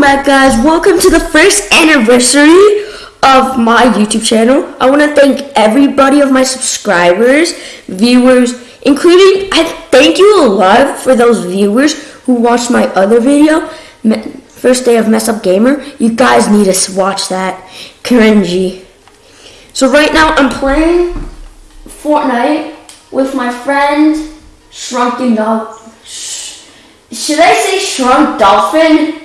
Back guys, welcome to the first anniversary of my YouTube channel. I want to thank everybody of my subscribers, viewers, including, I thank you a lot for those viewers who watched my other video, first day of Mess Up Gamer. You guys need to watch that, cringy. So right now I'm playing Fortnite with my friend Shrunken Dog. Should I say Shrunk Dolphin?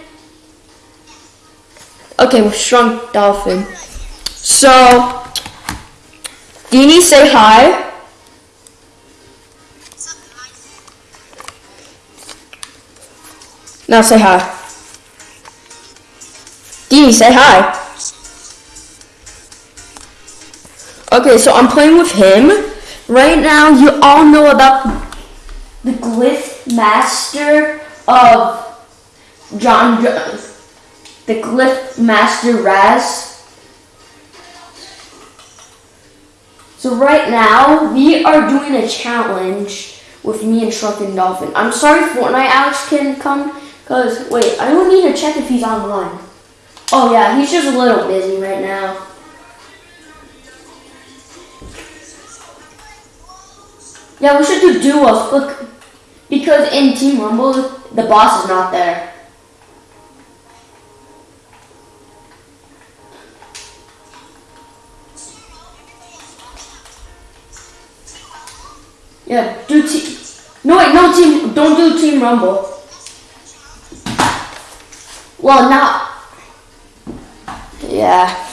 Okay, with Shrunk Dolphin. So, Dini, say hi. Now say hi. Dini, say hi. Okay, so I'm playing with him. Right now, you all know about the Glyph Master of John Jones the Glyph Master Raz. So right now, we are doing a challenge with me and Shrunken Dolphin. I'm sorry Fortnite Alex can come, because, wait, I don't need to check if he's online. Oh yeah, he's just a little busy right now. Yeah, we should do duos, look, because in Team Rumble, the boss is not there. Yeah, do team. No wait, no team. Don't do team rumble. Well, not. Yeah.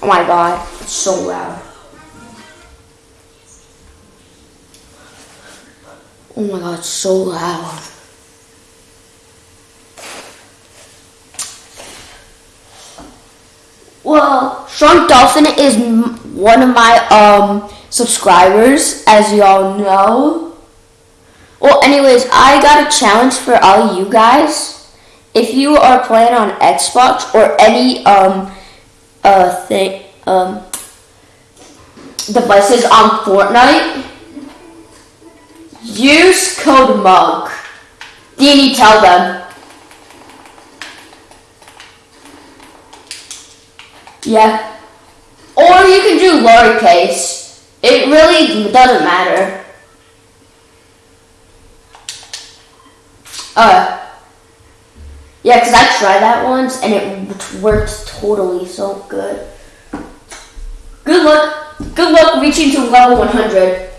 Oh my god, it's so loud. Oh my god, it's so loud. Well, Shrunk Dolphin is one of my um, subscribers, as y'all know. Well, anyways, I got a challenge for all you guys. If you are playing on Xbox or any um, uh, thing, um, devices on Fortnite, use code MUG. Dini, tell them. Yeah. Or you can do lowercase. It really doesn't matter. Uh, yeah, because I tried that once and it worked totally so good. Good luck. Good luck reaching to level 100.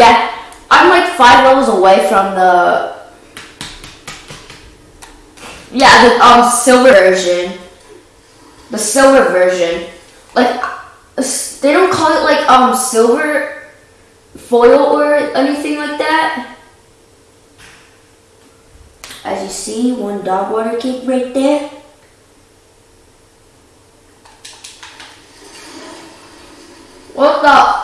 Yeah, I'm like five levels away from the yeah the um silver version. The silver version, like they don't call it like um silver foil or anything like that. As you see, one dog water cake right there. What the?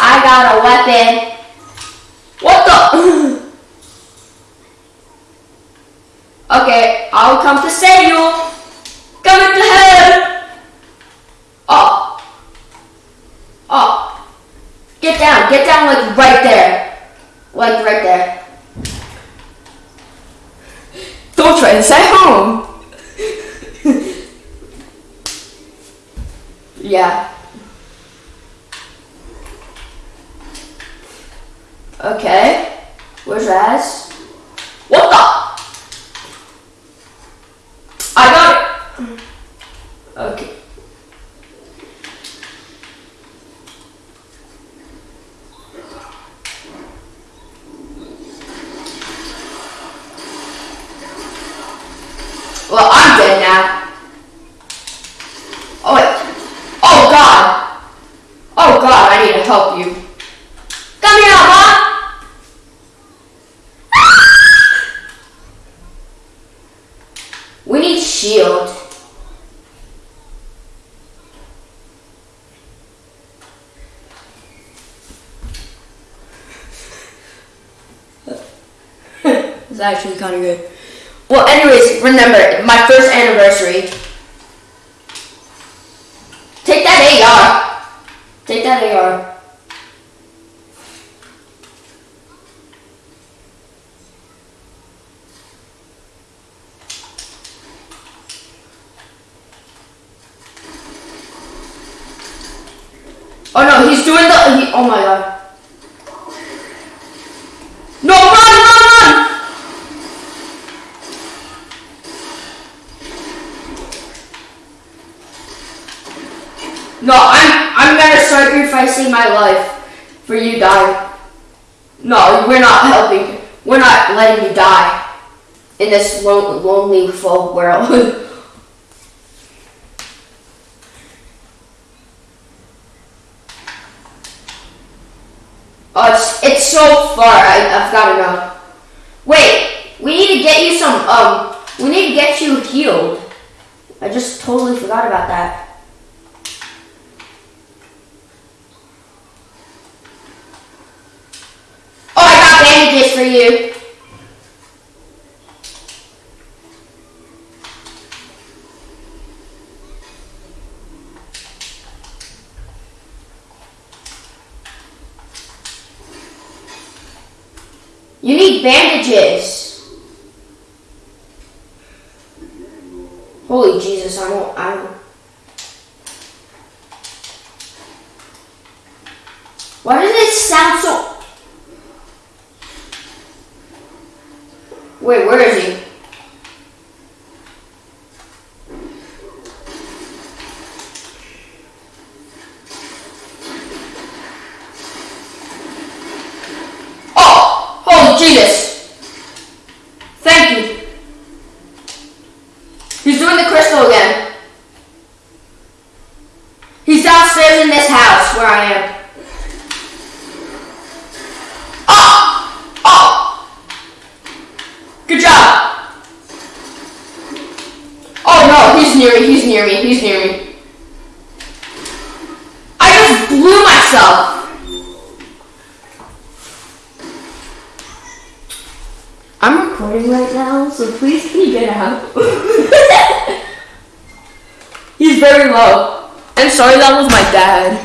I What the? okay, I'll come to save you. Coming to help. Oh. Oh. Get down. Get down like right there. Like right there. Don't try this at home. yeah. Okay. Where's Raz? What the? I got it. Okay. Well, I'm dead now. Oh, wait. Oh, God. Oh, God, I need to help you. Come here, Mom. We need shield. It's actually kind of good. Well, anyways, remember my first anniversary. Take that AR. Take that AR. Oh no, he's doing the. He, oh my god. No, run, run, run! No, I'm I'm gonna sacrificing my life for you die. No, we're not helping. We're not letting you die in this lo- lonely full world. oh, it's it's so far. I I've gotta go. Wait, we need to get you some. Um, we need to get you healed. I just totally forgot about that. Oh, I got bandages for you. You need bandages. Holy Jesus, I don't, I don't. Why does it sound so Wait, where is he? Oh! Oh, Jesus! Thank you. He's doing the crystal again. He's downstairs in this house where I am. Oh! Oh! Good job. Oh no, he's near me, he's near me, he's near me. I just blew myself. I'm recording right now, so please can you get out? he's very low. I'm sorry that was my dad.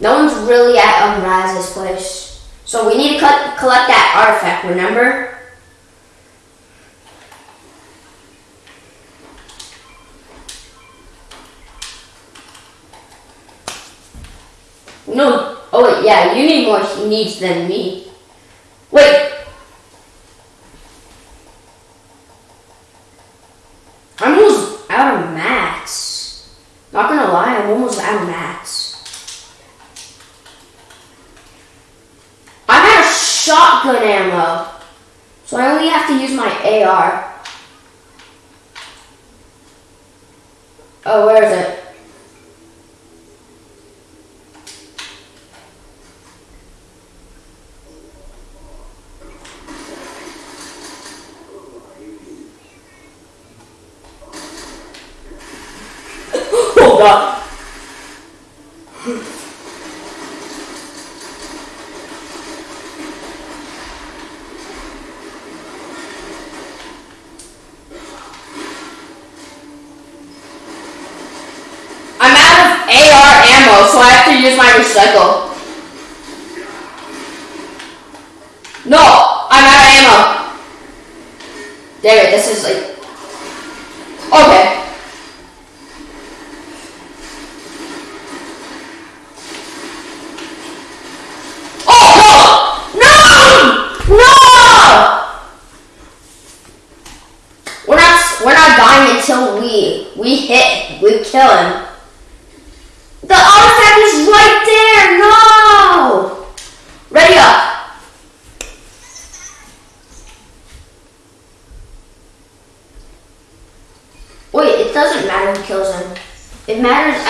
No one's really at place. So we need to cut, collect that artifact, remember? No. Oh, wait, yeah, you need more needs than me. Wait. I'm almost out of mats. Not gonna lie, I'm almost out of mats. I'm out of shotgun ammo. So I only have to use my AR. Oh, where is it? oh god. I'm out of AR ammo, so I have to use my recycle. No, I'm out of ammo. Damn it, this is like. Okay. Oh no! No! We're not we're not dying until we we hit we kill him.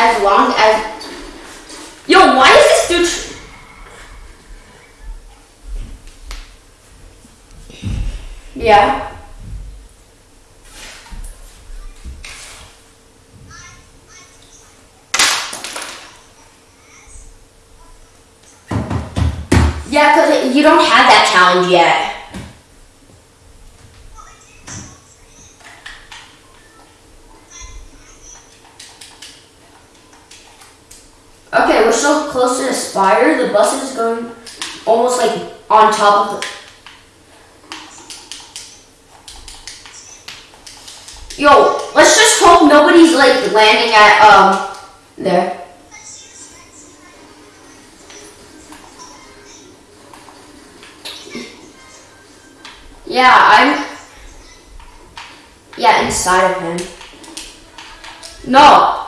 as long as... Yo, why is this dude... Yeah. Yeah, because you don't have that challenge yet. Close to the spire. The bus is going almost like on top of the. Yo, let's just hope nobody's like landing at um there. Yeah, I'm. Yeah, inside of him. No.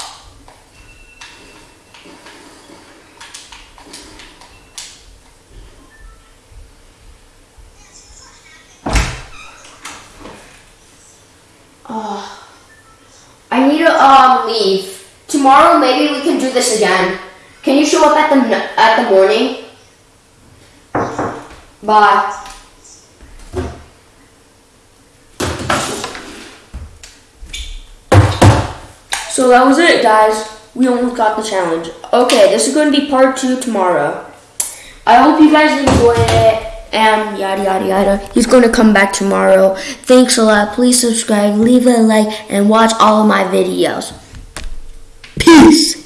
Um leave. Tomorrow maybe we can do this again. Can you show up at the at the morning? Bye. So that was it, guys. We almost got the challenge. Okay, this is going to be part two tomorrow. I hope you guys enjoyed it. And yada yada yada. He's going to come back tomorrow. Thanks a lot. Please subscribe, leave a like, and watch all of my videos. Peace.